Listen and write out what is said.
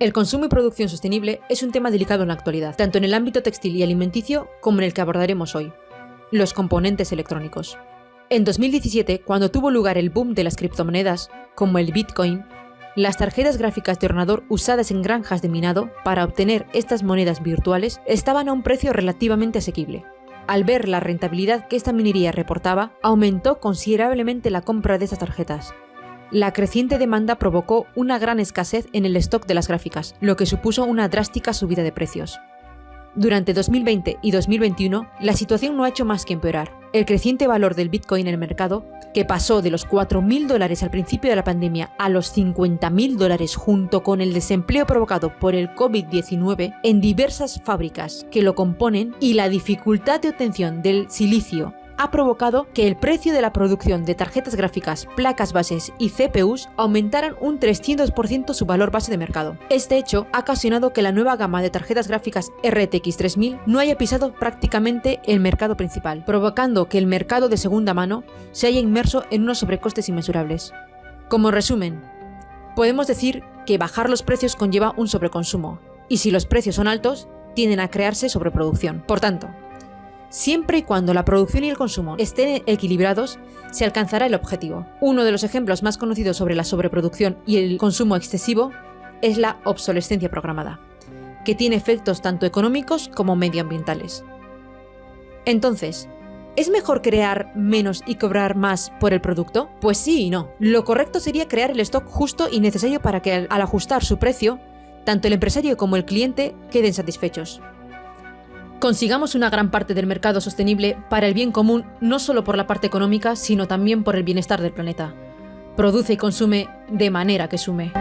El consumo y producción sostenible es un tema delicado en la actualidad, tanto en el ámbito textil y alimenticio como en el que abordaremos hoy, los componentes electrónicos. En 2017, cuando tuvo lugar el boom de las criptomonedas, como el Bitcoin, las tarjetas gráficas de ordenador usadas en granjas de minado para obtener estas monedas virtuales estaban a un precio relativamente asequible. Al ver la rentabilidad que esta minería reportaba, aumentó considerablemente la compra de estas tarjetas, la creciente demanda provocó una gran escasez en el stock de las gráficas, lo que supuso una drástica subida de precios. Durante 2020 y 2021, la situación no ha hecho más que empeorar. El creciente valor del Bitcoin en el mercado, que pasó de los 4.000 dólares al principio de la pandemia a los 50.000 dólares junto con el desempleo provocado por el COVID-19 en diversas fábricas que lo componen y la dificultad de obtención del silicio ha provocado que el precio de la producción de tarjetas gráficas, placas bases y CPUs aumentaran un 300% su valor base de mercado. Este hecho ha ocasionado que la nueva gama de tarjetas gráficas RTX 3000 no haya pisado prácticamente el mercado principal, provocando que el mercado de segunda mano se haya inmerso en unos sobrecostes inmensurables. Como resumen, podemos decir que bajar los precios conlleva un sobreconsumo, y si los precios son altos, tienden a crearse sobreproducción. Por tanto, Siempre y cuando la producción y el consumo estén equilibrados, se alcanzará el objetivo. Uno de los ejemplos más conocidos sobre la sobreproducción y el consumo excesivo es la obsolescencia programada, que tiene efectos tanto económicos como medioambientales. Entonces, ¿Es mejor crear menos y cobrar más por el producto? Pues sí y no. Lo correcto sería crear el stock justo y necesario para que al ajustar su precio, tanto el empresario como el cliente queden satisfechos. Consigamos una gran parte del mercado sostenible para el bien común no solo por la parte económica, sino también por el bienestar del planeta. Produce y consume de manera que sume.